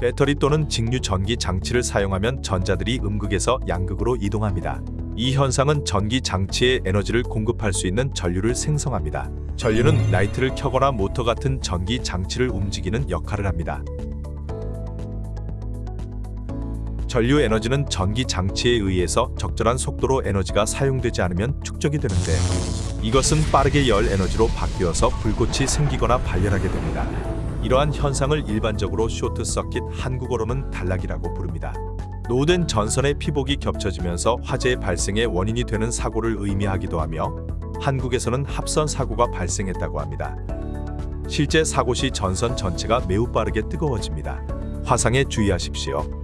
배터리 또는 직류 전기 장치를 사용하면 전자들이 음극에서 양극으로 이동합니다. 이 현상은 전기 장치에 에너지를 공급할 수 있는 전류를 생성합니다. 전류는 라이트를 켜거나 모터 같은 전기 장치를 움직이는 역할을 합니다. 전류 에너지는 전기 장치에 의해서 적절한 속도로 에너지가 사용되지 않으면 축적이 되는데 이것은 빠르게 열 에너지로 바뀌어서 불꽃이 생기거나 발열하게 됩니다. 이러한 현상을 일반적으로 short circuit 한국어로는 단락이라고 부릅니다. 노후된 전선의 피복이 겹쳐지면서 화재 발생의 원인이 되는 사고를 의미하기도 하며 한국에서는 합선 사고가 발생했다고 합니다. 실제 사고 시 전선 전체가 매우 빠르게 뜨거워집니다. 화상에 주의하십시오.